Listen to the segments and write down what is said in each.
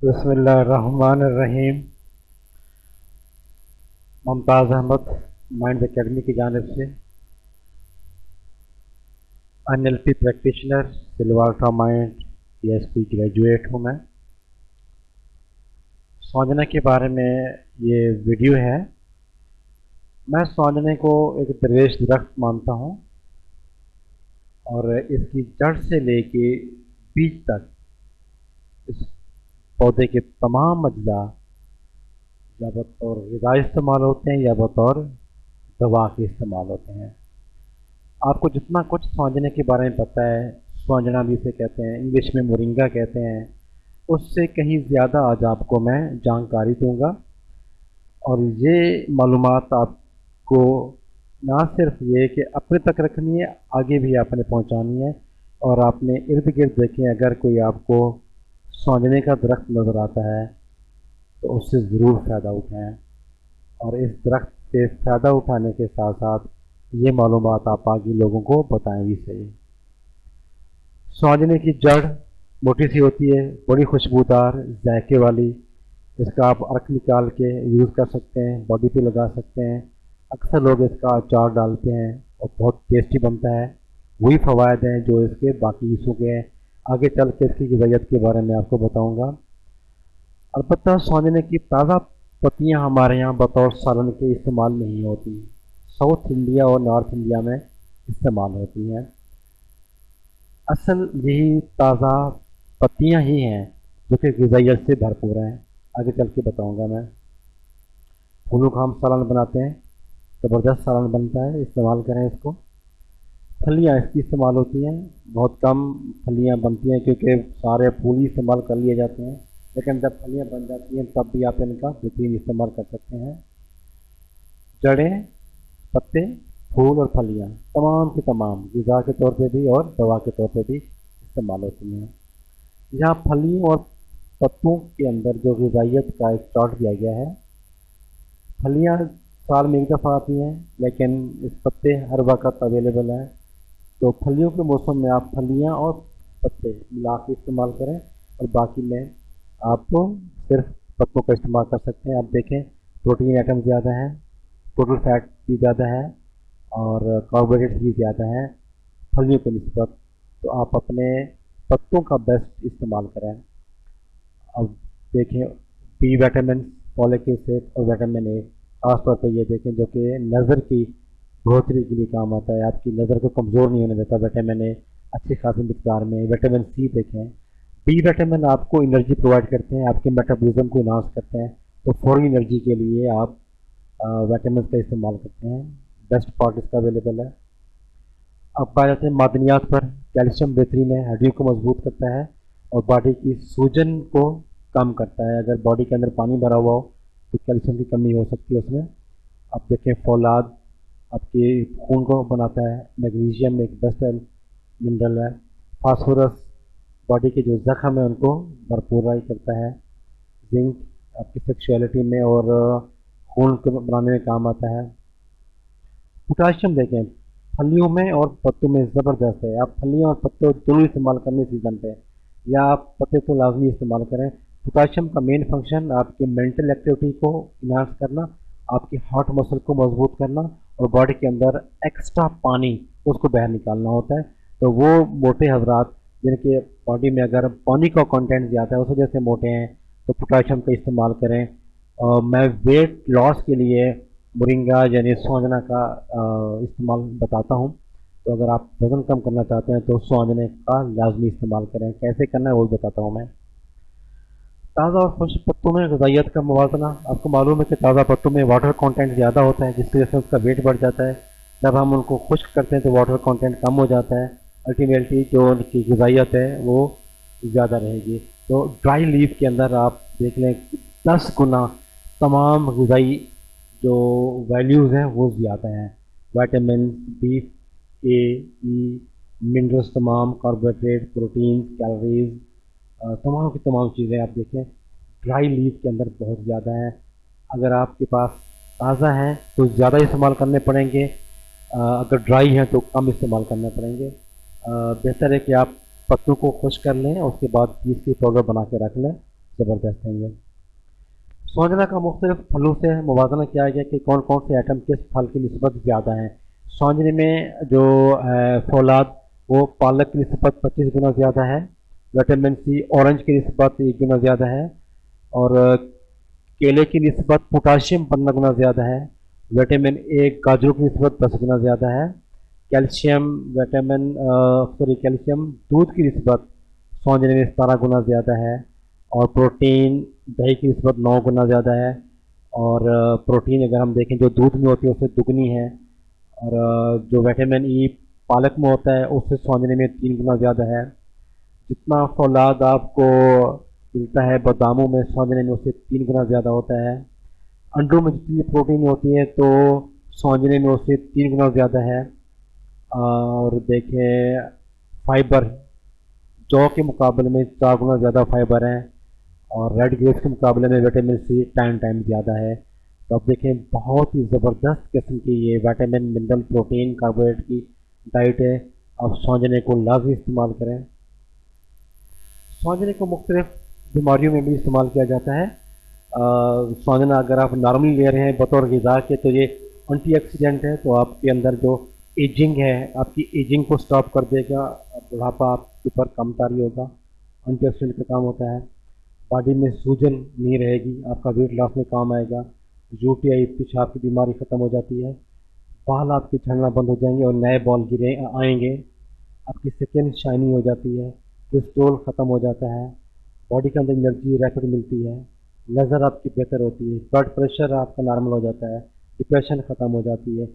बसमीम Mumtaz Ahmad mind academy की जानब से। N L P practitioner Silva Ultra mind P S P graduate हूँ मैं। सोजना के बारे में ये वीडियो है। मैं सोजने को एक दरवेश दरख्त मानता हूँ और इसकी जड़ से लेके बीज तक इस पौधे के तमाम अज्जा या बतौर गज़ा इस्तेमाल होते हैं या बतौर दवा के इस्तेमाल होते हैं। आपको जितना कुछ सोंजने के बारे में पता है सोंजना भी इसे कहते हैं, इंग्लिश में मोरिंगा कहते हैं, उससे कहीं ज़्यादा आज आपको मैं जानकारी दूँगा। और ये मालूम आपको ना सिर्फ़ ये कि अपने तक रखनी है, आगे भी आपने पहुंचानी है। और आपने इर्द गिर्द देखें, अगर कोई आपको सोंजने का दरख्त नज़र आता है तो उससे ज़रूर फ़ायदा उठाएँ। और इस दरख्त से फ़ायदा उठाने के साथ साथ ये मालूम आप आगे लोगों को बताएँ भी सही। सोंजने की जड़ मोटी सी होती है, बड़ी खुशबूदार, जायके वाली। इसका आप अर्क निकाल के यूज़ कर सकते हैं बॉडी पे लगा सकते हैं। अक्सर लोग इसका अचार डालते हैं और बहुत टेस्टी बनता है। वही फ़वाद हैं जो इसके बाकी हिस्सों के हैं। आगे चल के इसकी गजाइत के बारे में आपको बताऊँगा। अलबत् सोने की ताज़ा पत्तियाँ हमारे यहाँ बतौर सालन के इस्तेमाल नहीं होती साउथ इंडिया और नॉर्थ इंडिया में इस्तेमाल होती हैं। असल यही ताज़ा पत्तियाँ ही हैं जो कि गजाइत से भरपूर हैं। आगे चल के बताऊँगा मैं। फूलों का हम सालन बनाते हैं। ज़बरदस्त सालन बनता है। इस्तेमाल करें इसको। फलियाँ इसकी इस्तेमाल होती हैं। बहुत कम फलियाँ बनती हैं क्योंकि सारे फूल ही इस्तेमाल कर लिए जाते हैं। लेकिन जब फलियाँ बन जाती हैं, तब भी आप इनका बेहतरीन इस्तेमाल कर सकते हैं। जड़ें, पत्ते, फूल और फलियाँ, तमाम की तमाम गज़ा के तौर पे भी और दवा के तौर पे भी इस्तेमाल होती हैं। यहाँ फलियों और पत्तों के अंदर जो गजाइत का एक चार्ट दिया गया है, फलियाँ साल में एक दफ़ा आती हैं, लेकिन इस पत्ते हर वक्त अवेलेबल हैं। तो फलियों के मौसम में आप फलियाँ और पत्ते मिला के इस्तेमाल करें और बाकी में आपको सिर्फ़ पत्तों का इस्तेमाल कर सकते हैं। आप देखें, प्रोटीन आइटम ज़्यादा हैं टोटल फैट भी ज़्यादा है और कार्बोहाइड्रेट्स भी ज़्यादा हैं, फलियों के नस्बत तो आप अपने पत्तों का बेस्ट इस्तेमाल करें। अब देखें बी विटामिन फॉलिक एसिड और विटामिन ए खासतौर पर ये देखें जो कि नज़र की बढ़ोतरी के लिए काम आता है। आपकी नज़र को कमज़ोर नहीं होने देता। विटामिन ए अच्छी खासी मकदार में विटामिन सी देखें। बी विटामिन आपको एनर्जी प्रोवाइड करते हैं, आपके मेटाबॉलिज्म को इनास करते हैं। तो फौरी एनर्जी के लिए आप विटामिन का इस्तेमाल करते हैं। बेस्ट पार्ट इसका अवेलेबल है। अब पाए जाते हैं मादनियात पर। कैल्शियम बेहतरीन है, हड्डियों को मज़बूत करता है और बॉडी की सूजन को कम करता है। अगर बॉडी के अंदर पानी भरा हुआ हो तो कैल्शियम की कमी हो सकती है उसमें। अब देखें फौलाद आपके खून को बनाता है, मैग्नीशियम एक बेस्ट मिनरल है, फास्फोरस बॉडी के जो जख्म है उनको भरपूर करता है, जिंक आपकी सेक्सुअलिटी में और खून को बनाने में काम आता है। पोटाशियम देखें, फलियों में और पत्तों में ज़बरदस्त है। आप फलियों और पत्तों दोनों इस्तेमाल करने सीज़न पे या आप पत्ते तो लाजमी इस्तेमाल करें। पोटाशियम का मेन फ़ंक्शन आपके मेंटल एक्टिविटी को इन्हांस करना, आपके हार्ट मसल को मज़बूत करना और बॉडी के अंदर एक्स्ट्रा पानी उसको बाहर निकालना होता है। तो वो मोटे हजरात, जिनके बॉडी में अगर पानी का कंटेंट ज़्यादा है, उस वजह से मोटे हैं तो पोटाशियम का इस्तेमाल करें। और मैं वेट लॉस के लिए मुरिंगा यानी सोजना का इस्तेमाल बताता हूँ। तो अगर आप वज़न कम करना चाहते हैं तो सोजने का लाजमी इस्तेमाल करें। कैसे करना है वो भी बताता हूँ मैं। ताज़ा और खुश पत्तों में गजाइत का मवाजना। आपको मालूम है कि ताज़ा पत्तों में वाटर कंटेंट ज़्यादा होता है, जिसकी वजह से उसका वेट बढ़ जाता है। जब हम उनको खुश्क करते हैं तो वाटर कंटेंट कम हो जाता है। अल्टीमेटली जो उनकी गजाइत है, वो ज़्यादा रहेगी। तो ड्राई लीफ के अंदर आप देख लें, दस गुना तमाम गजाई जो वैल्यूज़ हैं, वो ज़्यादा हैं। वाइटामिन बी ए मिनरल्स तमाम कार्बोहाइड्रेट प्रोटीन कैलोरीज तमाम की तमाम चीज़ें आप देखें। ड्राई लीव के अंदर बहुत ज़्यादा है। अगर आपके पास ताज़ा हैं तो ज़्यादा इस्तेमाल करने पड़ेंगे। अगर ड्राई हैं तो कम इस्तेमाल करने पड़ेंगे। बेहतर है कि आप पत्तों को खुश कर लें, उसके बाद पीस के पाउडर बना के रख लें। ज़बरदस्त हैं ये। सोजना का मुख्तलिफ़ फलों से मुवजना किया गया कि कौन कौन से आइटम किस फल की नस्बत ज़्यादा हैं। सोजने में जो फौलाद, वो पालक की नस्बत पच्चीस गुना ज़्यादा है। विटामिन सी ऑरेंज की नस्बत एक गुना ज़्यादा है और केले की नस्बत पोटाशियम पंद्रह गुना ज़्यादा है। विटामिन ए गाजरों की नस्बत दस गुना ज़्यादा है। कैल्शियम विटामिन सॉरी कैल्शियम दूध की नस्बत सौंजने में सतारह गुना ज़्यादा है। और प्रोटीन दही की नस्बत नौ गुना ज़्यादा है। और प्रोटीन अगर हम देखें, जो दूध में होती है, उससे दुगनी है। और जो विटामिन ई पालक में होता है, उससे सौंजने में तीन गुना ज़्यादा है। जितना फौलाद आपको मिलता है, बादामों में सौंजने में उससे तीन गुना ज़्यादा होता है। अंडों में जितनी प्रोटीन होती है तो सौंजने में उससे तीन गुना ज़्यादा है। और देखें, फाइबर, जौ के मुकाबले में चार गुना ज़्यादा फाइबर है। और रेड ग्रेप्स के मुकाबले में विटामिन सी टाइम टाइम ज़्यादा है। तो आप देखें, बहुत ही ज़बरदस्त किस्म की ये विटामिन, मिनरल प्रोटीन, कार्बोहाइड्रेट की डाइट है। आप सौंजने को लाजमी इस्तेमाल करें। सौंजने को मुख्तलिफ़ बीमारियों में भी इस्तेमाल किया जाता है। सौंजना अगर आप नॉर्मली ले रहे हैं, बतौर गज़ा के तो ये एंटीऑक्सीडेंट है तो आपके अंदर जो एजिंग है, आपकी एजिंग को स्टॉप कर देगा, बुढ़ापा आपके ऊपर कम तारी होगा, एंटीऑक्सीडेंट का काम होता है। बॉडी में सूजन नहीं रहेगी, आपका वेट लॉस में काम आएगा, यूटीआई पेशाब की बीमारी ख़त्म हो जाती है, बाल आपके झड़ना बंद हो जाएँगे और नए बॉल गिरे, आएँगे, आपकी स्किन शाइनी हो जाती है कोलेस्ट्रोल ख़त्म हो जाता है बॉडी के अंदर एनर्जी रैपिड मिलती है नज़र आपकी बेहतर होती है ब्लड प्रेशर आपका नॉर्मल हो जाता है डिप्रेशन ख़त्म हो जाती है,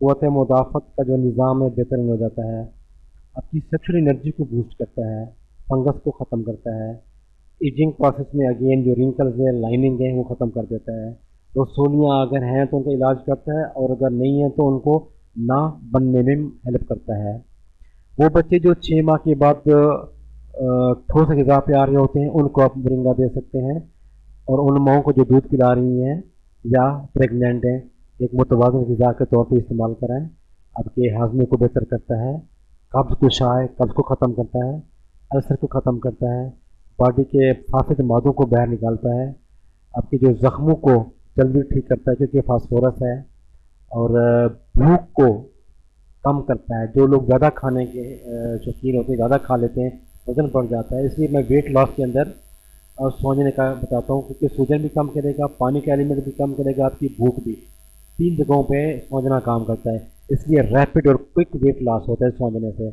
क़वत, मुदाफ़त का जो निज़ाम है, बेहतर हो जाता है। आपकी सेक्शुअल एनर्जी को बूस्ट करता है फंगस को ख़त्म करता है। एजिंग प्रोसेस में अगेन जो रिंकल्स है लाइनिंग है, वो ख़त्म कर देता है। तो सोलियाँ अगर हैं तो उनका इलाज करता है और अगर नहीं है तो उनको ना बनने में हेल्प करता है। वो बच्चे जो छः माह के बाद ठोस गज़ा पे आ रहे होते हैं, उनको आप मुरिंगा दे सकते हैं। और उन माओं को जो दूध पिला रही हैं, या प्रेगनेंट हैं, एक मुतवाजन गज़ा के तौर पर इस्तेमाल कराएँ आपके हाजमे को बेहतर करता है, कब्ज़ कुशाए कब्ज़ को ख़त्म करता है, अल्सर को ख़त्म करता है, बॉडी के फासिद मादों को बाहर निकालता है। आपके जो ज़ख्मों को जल्दी ठीक करता है, क्योंकि फास्फोरस है, और भूख को कम करता है। जो लोग ज़्यादा खाने के शौकीन होते हैं, ज़्यादा खा लेते हैं वज़न बढ़ जाता है, इसलिए मैं वेट लॉस के अंदर, और सोने का बताता हूँ, क्योंकि सूजन भी कम करेगा, पानी का एलिमेंट भी कम करेगा, आपकी भूख भी। तीन जगहों पे सोजना काम करता है, इसलिए रैपिड और क्विक वेट लॉस होता है सोने से।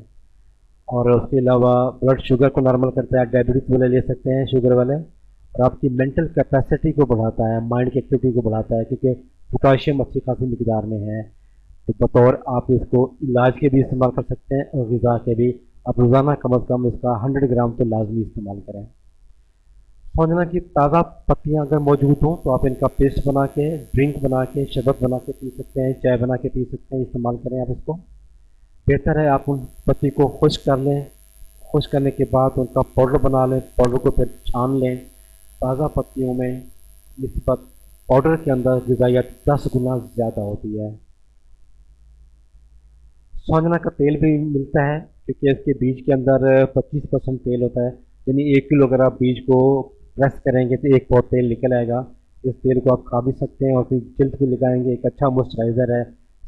और उसके अलावा ब्लड शुगर को नॉर्मल करता है डायबिटीज़ वाले ले सकते हैं शुगर वाले। और आपकी मेंटल कैपेसिटी को बढ़ाता है माइंड की एक्टिविटी को बढ़ाता है, क्योंकि पोटाशियम अच्छी खासी मकदार में है। तो बतौर आप इसको इलाज के भी इस्तेमाल कर सकते हैं, और गज़ा के भी। आप रोज़ाना कम अज़ कम इसका हंड्रेड ग्राम तो लाजमी इस्तेमाल करें। सोजना की ताज़ा पत्तियाँ अगर मौजूद हों तो आप इनका पेस्ट बना के, ड्रिंक बना के, शरबत बना के पी सकते हैं, चाय बना के पी सकते हैं, इस्तेमाल करें आप इसको। बेहतर है आप उन पत्ती को खुश कर लें। खुश करने के बाद उनका पाउडर बना लें, पाउडर को फिर छान लें। ताज़ा पत्तियों में नस्बत पाउडर के अंदर गजाइत दस गुना ज़्यादा होती है। सोजना का तेल भी मिलता है। क्योंकि इसके बीज के अंदर 25 परसेंट तेल होता है। यानी एक किलो अगर आप बीज को प्रेस करेंगे तो एक बहुत तेल निकल आएगा। इस तेल को आप खा भी सकते हैं और फिर जल्द भी लगाएँगे। एक अच्छा मॉइस्चराइज़र है।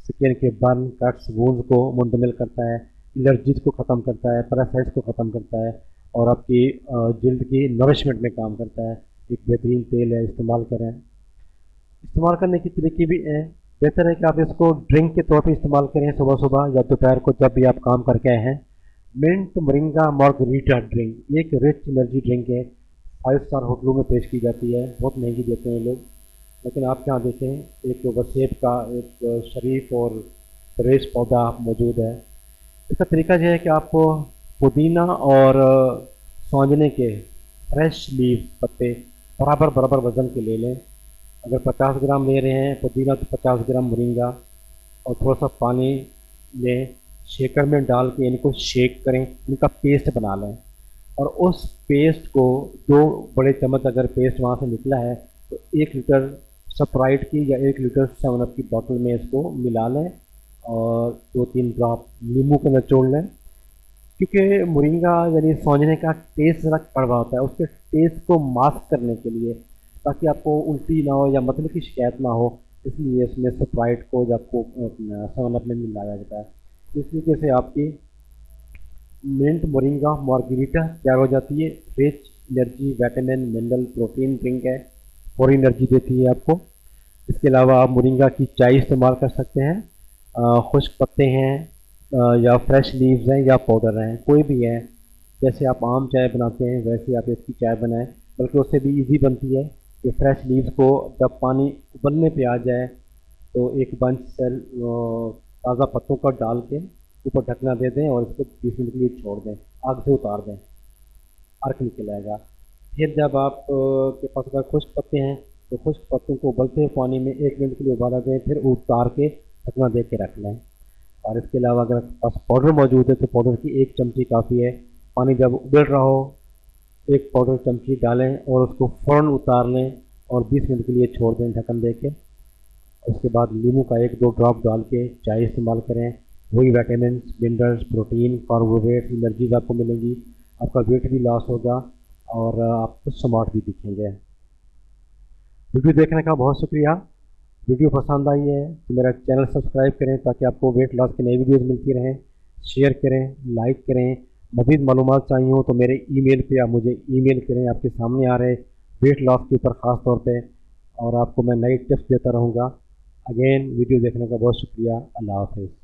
स्किन के बर्न कट्स वूंड को मुंतमिल करता है। एलर्जीज को ख़त्म करता है। पैरासाइट्स को ख़त्म करता है। और आपकी जल्द की नरिशमेंट में काम करता है। एक बेहतरीन तेल है। इस्तेमाल करें। इस्तेमाल करने की तरीके भी हैं। बेहतर है कि आप इसको ड्रिंक के तौर पर इस्तेमाल करें सुबह सुबह या दोपहर को जब भी आप काम करके आए हैं। Mint moringa margarita drink. एक रिच एनर्जी ड्रिंक है। फाइव स्टार होटलों में पेश की जाती है। बहुत महँगी देते हैं लोग। लेकिन आप यहाँ देखें एक वसेब का, एक शरीफ और फ्रेश पौधा मौजूद है। इसका तरीका यह है कि आपको पुदीना और सौंजने के फ्रेश लीव पत्ते बराबर बराबर वज़न के ले लें। अगर 50 ग्राम ले रहे हैं, पुदीना तो 50 ग्राम मुरिंगा और थोड़ा सा पानी लें। शेकर में डाल के इनको शेक करें इनका पेस्ट बना लें। और उस पेस्ट को दो बड़े चम्मच अगर पेस्ट वहाँ से निकला है तो एक लीटर स्प्राइट की या एक लीटर सेवन अप की बॉटल में इसको मिला लें और दो तीन ड्रॉप नींबू के निचोड़ लें। क्योंकि मोरिंगा, यानी सौंजने का टेस्ट ज़रा कड़वा होता है, उसके टेस्ट को मास्क करने के लिए, ताकि आपको उल्टी ना हो या मतलब की शिकायत ना हो, इसलिए इसमें स्प्राइट को जब आपको सेवन अप में मिलाया जाता है। इस तरीके से आपकी मिंट मोरिंगा मार्गरीटा तैयार हो जाती है rich energy vitamin mineral protein drink है, और एनर्जी देती है आपको। इसके अलावा आप मोरिंगा की चाय इस्तेमाल कर सकते हैं खुश्क पत्ते हैं या फ्रेश लीव्स हैं, या पाउडर हैं, कोई भी है। जैसे आप आम चाय बनाते हैं, वैसे आप इसकी चाय बनाएँ, बल्कि उससे भी इजी बनती है कि फ्रेश लीव्स को जब पानी उबलने पे आ जाए तो एक बंच सेल ताज़ा पत्तों का डाल के ऊपर ढकना दे दें और इसको बीस मिनट के लिए छोड़ दें, आग से उतार दें। अर्क निकल आएगा। फिर जब आप के पास अगर खुश्क पत्ते हैं तो खुश्क पत्तों को उबलते हुए पानी में एक मिनट के लिए उबाला दें, फिर उतार के ढकना दे के रख लें। और इसके अलावा अगर पास पाउडर मौजूद है तो पाउडर की एक चमची काफ़ी है। पानी जब उबल रहा हो, एक पाउडर चमची डालें और उसको फ़ौरन उतार लें और 20 मिनट के लिए छोड़ दें ढक्कन दे के उसके बाद नींबू का एक दो ड्रॉप डाल के चाय इस्तेमाल करें। वही vitamin minerals protein carbohydrate energies आपको मिलेंगी। आपका वेट भी लॉस होगा और आप स्मार्ट भी दिखेंगे। वीडियो देखने का बहुत शुक्रिया। वीडियो पसंद आई है तो मेरा चैनल सब्सक्राइब करें ताकि आपको वेट लॉस की नई वीडियोज़ मिलती रहें। शेयर करें लाइक करें। मजीद मालूम चाहिए हो तो मेरे ईमेल पे आप मुझे ईमेल करें। आपके सामने आ रहे वेट लॉस के ऊपर ख़ास तौर पे और आपको मैं नई टिप्स देता रहूँगा। अगेन वीडियो देखने का बहुत शुक्रिया। अल्लाह हाफिज़।